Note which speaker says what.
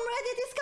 Speaker 1: I'm ready to!